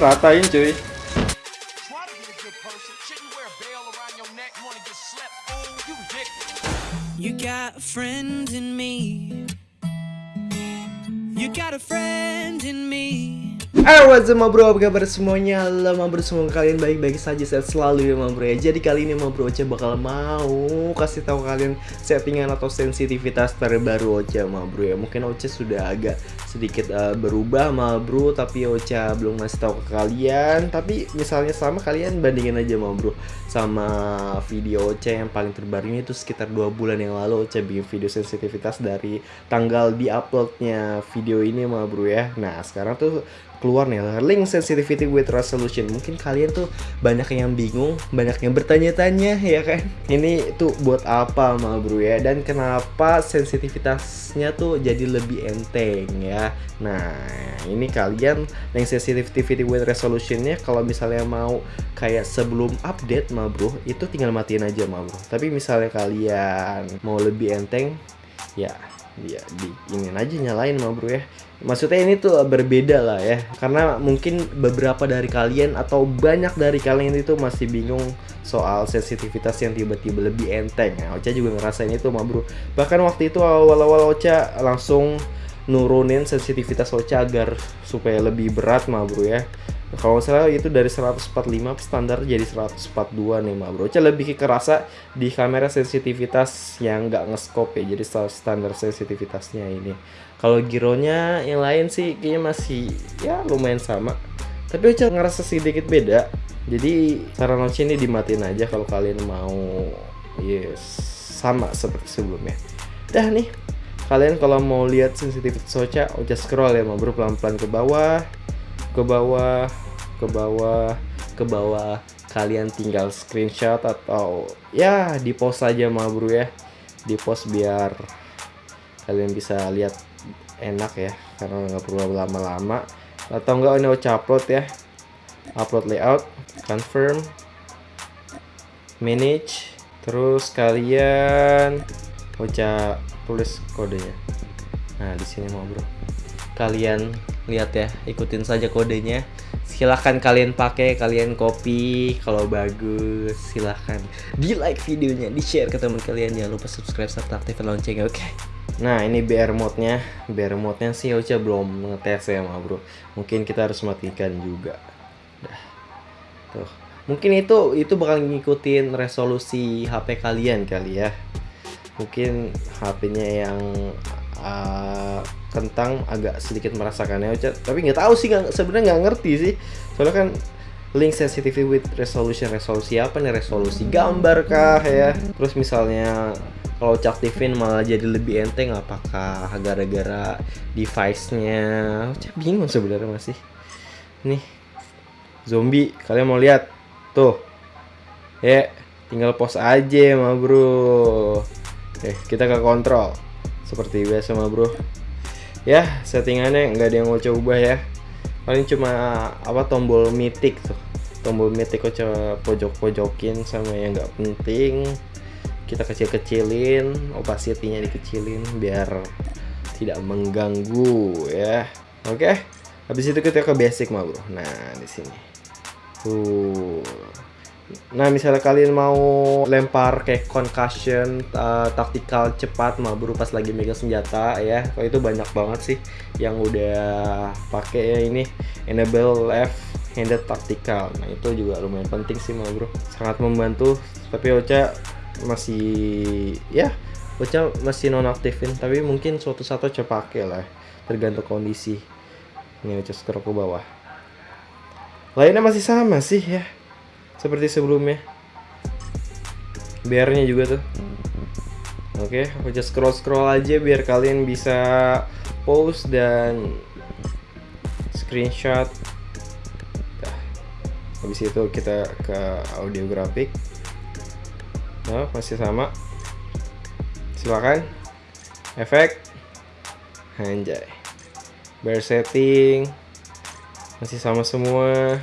ratain cuy. You got a friend in me. You got a friend in me Halo what's up bro, apa kabar semuanya? Halo bro, semoga kalian baik-baik saja sehat selalu ya bro. Ya Jadi kali ini bro Ocha bakal mau kasih tahu kalian settingan atau sensitivitas terbaru Ocha bro. Ya Mungkin Ocha sudah agak sedikit uh, berubah bro Tapi Ocha belum ngasih tahu ke kalian. Tapi misalnya sama kalian bandingin aja bro Sama video Ocha yang paling terbaru ini. Itu sekitar dua bulan yang lalu Ocha bikin video sensitivitas dari tanggal di uploadnya video ini bro ya. Nah sekarang tuh keluar nih link sensitivity with resolution. Mungkin kalian tuh banyak yang bingung banyak yang bertanya-tanya ya kan? Ini tuh buat apa ma bro ya? Dan kenapa sensitivitasnya tuh jadi lebih enteng ya? Nah ini kalian link sensitivity with resolutionnya kalau misalnya mau kayak sebelum update ma bro itu tinggal matiin aja ma bro. Tapi misalnya kalian mau lebih enteng ya ya di ini aja nyalain ma bro ya. Maksudnya ini tuh berbeda lah ya karena mungkin beberapa dari kalian atau banyak dari kalian itu masih bingung soal sensitivitas yang tiba-tiba lebih enteng. Ya Ocha juga ngerasain itu ma bro. Bahkan waktu itu awal-awal Ocha langsung nurunin sensitivitas Ocha agar supaya lebih berat ma bro ya kalau salah itu dari 145 standar jadi 142 nih ma bro. Ocha lebih kerasa di kamera sensitivitas yang nggak ngeskop ya jadi standar sensitivitasnya ini. Kalau gironya yang lain sih kayaknya masih ya lumayan sama. Tapi Ocha ngerasa sedikit beda. Jadi saran Ocha ini dimatiin aja kalau kalian mau. Yes sama seperti sebelumnya. Dah nih kalian kalau mau lihat sensitivitas Ocha Ocha scroll ya ma bro pelan-pelan ke bawah ke bawah ke bawah ke bawah. Kalian tinggal screenshot atau ya di post saja ma bro ya. Di post biar kalian bisa lihat enak ya karena nggak perlu lama-lama. Atau enggak ini upload ya. Upload layout confirm manage. Terus kalian Ocha tulis kodenya. Nah di sini mau bro kalian lihat ya ikutin saja kodenya. Silahkan kalian pakai kalian copy. Kalau bagus silahkan di like videonya di share ke teman kalian. Jangan lupa subscribe serta aktifkan loncengnya oke? Okay? nah ini BR mode nya BR mode nya sih Ocha belum ngetes ya ma bro. Mungkin kita harus matikan juga. Dah. Tuh. Mungkin itu itu bakal ngikutin resolusi HP kalian kali ya. Mungkin HP-nya yang uh, kentang agak sedikit merasakannya tapi nggak tahu sih sebenarnya nggak ngerti sih. Soalnya kan link sensitivity with resolution resolusi apa nih? Resolusi gambar kah ya? Terus misalnya kalau aktifin malah jadi lebih enteng apakah gara-gara device-nya? Cak bingung sebenarnya masih. Nih zombie kalian mau lihat? Tuh. Ya tinggal pause aja mah bro. Eh kita ke kontrol. Seperti biasa mah bro ya settingannya nggak ada yang mau coba ya. Paling cuma apa tombol mitik tuh. Tombol mitik kok coba pojok-pojokin sama yang nggak penting. Kita kecil-kecilin opacity-nya dikecilin biar tidak mengganggu ya. Oke habis itu kita ke basic mah nah di sini. Tuh Nah misalnya kalian mau lempar kayak concussion uh, taktikal cepat mah bro pas lagi megang senjata ya. Kalau itu banyak banget sih yang udah pakai ya ini enable left handed tactical. Nah itu juga lumayan penting sih mah bro sangat membantu. Tapi Ocha masih ya Ocha masih nonaktifin. Tapi mungkin suatu saat Ocha pakai lah tergantung kondisi. Ini Ocha scroll ke bawah. Lainnya masih sama sih ya seperti sebelumnya. Biarnya juga tuh. Oke aku just scroll scroll aja biar kalian bisa post dan screenshot. Nah, habis itu kita ke audio grafik. Nah masih sama. Silakan. Efek. Anjay. Bar setting. Masih sama semua.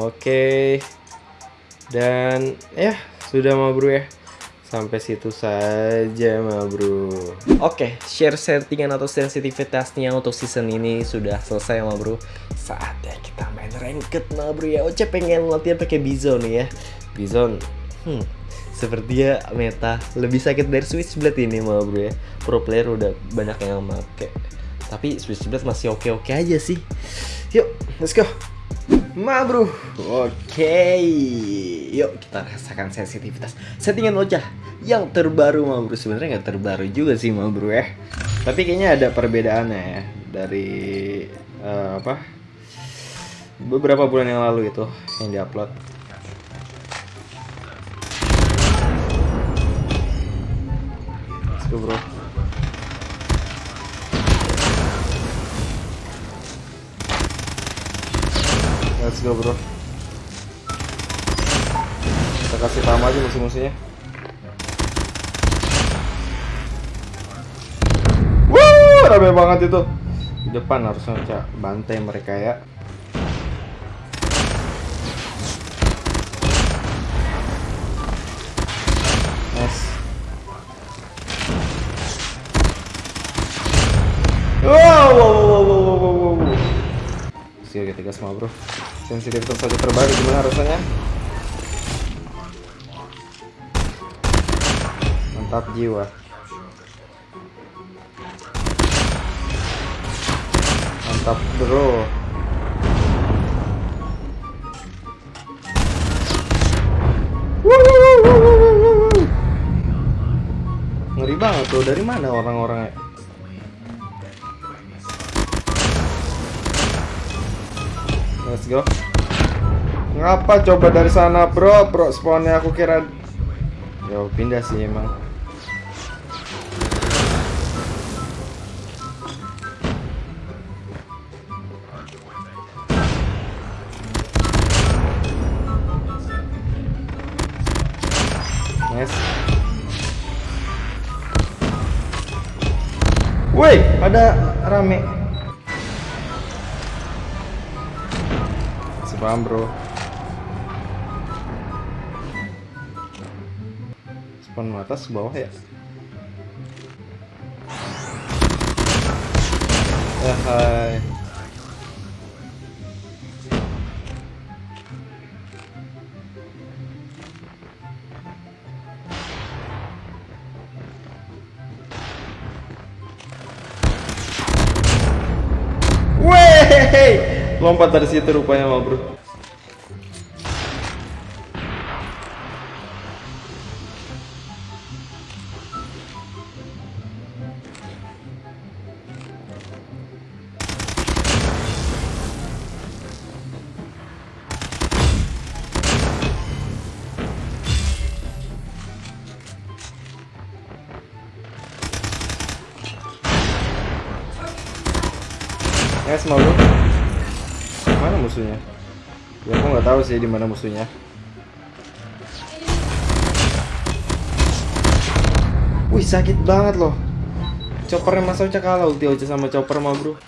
Oke. okay. Dan ya sudah ma bro ya? Sampai situ saja ma bro. Oke share settingan atau sensitivitasnya untuk season ini sudah selesai ma bro. Saatnya kita main ranked nah bro ya. Oce pengen latihan pakai Bizon nih ya. Bizon? Hmm Sepertinya meta. Lebih sakit dari Switchblade ini mah bro ya. Pro player udah banyak yang make. Tapi Switchblade masih oke-oke aja sih. Yuk let's go Ma bro Oke. Yuk kita rasakan sensitivitas. Settingan Ocah Yang terbaru ma bro Sebenarnya nggak terbaru juga sih ma bro ya. Tapi kayaknya ada perbedaannya ya Dari uh, Apa Beberapa bulan yang lalu itu Yang diupload. Let's go bro Let's go bro. Kita kasih tahu aja musuh-musuhnya. Wuh, rame banget itu. Di depan harusnya cak bantai mereka ya. Nice. Wow, wow, wow, wow, wow, wow, wow. Skill ketiga semua bro Sensitivitas saja terbaru gimana rasanya? Mantap jiwa. Mantap bro. Ngeri banget tuh dari mana orang-orangnya? Let's go. Ngapa coba dari sana, bro? Bro, spawnnya aku kira. Yo, pindah sih emang. Woi, ada rame. paham bro spawn atas bawah ya ya hai! Lompat dari situ rupanya mah bro. Yes, mau bro mana musuhnya? Ya aku nggak tahu sih di mana musuhnya. Wih sakit banget loh. Choppernya masa ucap kalah ulti aja sama chopper mah bro.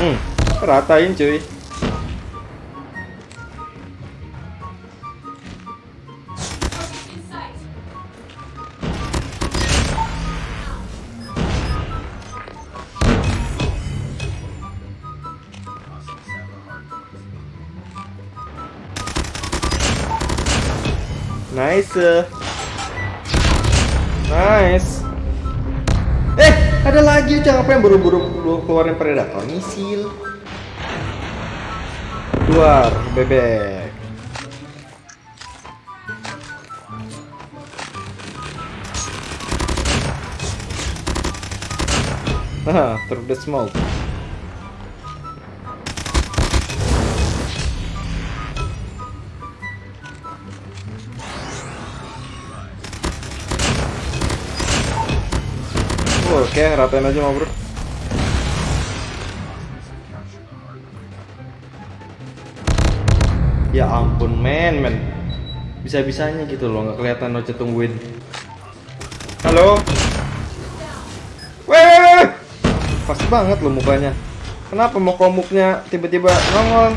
Hmm ratain cuy Nice. Nice. Eh, ada lagi Ucang apa yang buru-buru keluarin predator misil. Keluar bebek. Nah, through the smoke. Oke, ratain aja mau bro. Ya ampun, men, men. Bisa-bisanya gitu loh, nggak kelihatan Oce tungguin. Halo? Weh! Pas banget loh mukanya. Kenapa mau komuknya tiba-tiba nongol?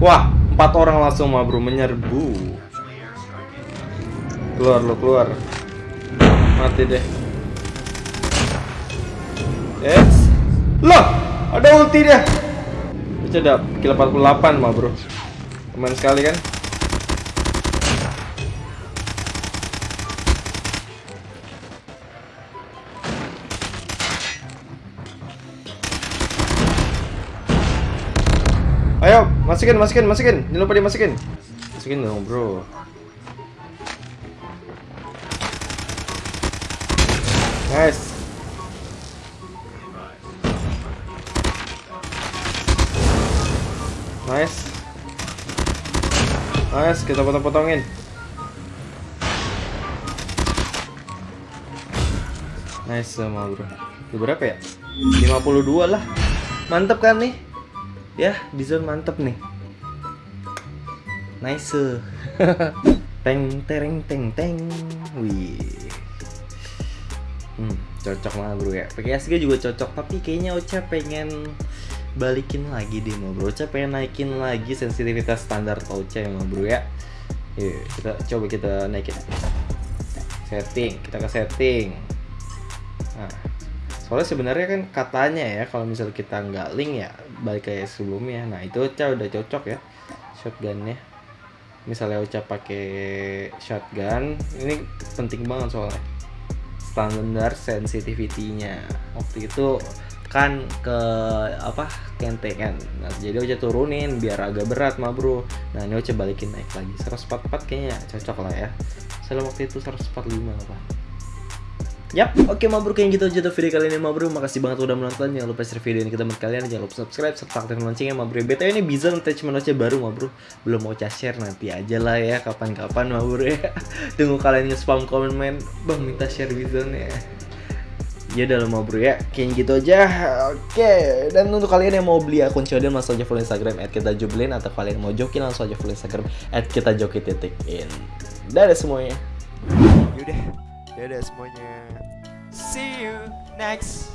Wah, empat orang langsung mah bro menyerbu. Keluar lu, keluar. Mati deh. Yes. Loh, ada ulti dia. Itu udah kill 48 mah, Bro. Aman sekali kan? Ayo, masukin, masukin, masukin. Jangan lupa dimasukin. Masukin dong, bro. Nice. Nice. Nice, kita potong-potongin. Nice sama bro. Itu berapa ya? 52 lah. Mantap kan nih? ya di zone mantep nih nice teng tereng teng teng wih hmm, cocok banget bro ya. PKSG juga cocok tapi kayaknya Ocha pengen balikin lagi deh mau bro. Ocha pengen naikin lagi sensitivitas standar Ocha ya mau bro ya. Yuk, kita coba kita naikin. Setting kita ke setting. Nah soalnya sebenarnya kan katanya ya kalau misal kita nggak link ya balik kayak sebelumnya. Nah itu Ocha udah cocok ya shotgunnya. Misalnya Ocha pakai shotgun ini penting banget soalnya standar sensitivity-nya. Waktu itu kan ke apa kente kan. Nah, jadi Ocha turunin biar agak berat mah bro. Nah ini Ocha balikin naik lagi. 144 kayaknya cocok lah ya. Soalnya waktu itu 145 apa Yap, oke okay, mabruk yang gitu aja video kali ini mabruk. Makasih banget udah menonton. Jangan lupa share video ini ke teman kalian. Jangan lupa subscribe serta aktifkan loncengnya mabruk. BTW ini bisa attachment aja baru mabruk. Belum mau share nanti aja lah ya kapan-kapan mabruk ya. Tunggu kalian nge-spam komen main. Bang minta share bizon ya. Ya udah mau bro ya, kayak gitu aja. Oke, dan untuk kalian yang mau beli akun Shodan langsung aja follow Instagram at kita jublin atau kalian mau jokin langsung aja follow Instagram at kita joki titik in. Dadah semuanya. Yaudah, dadah semuanya. See you next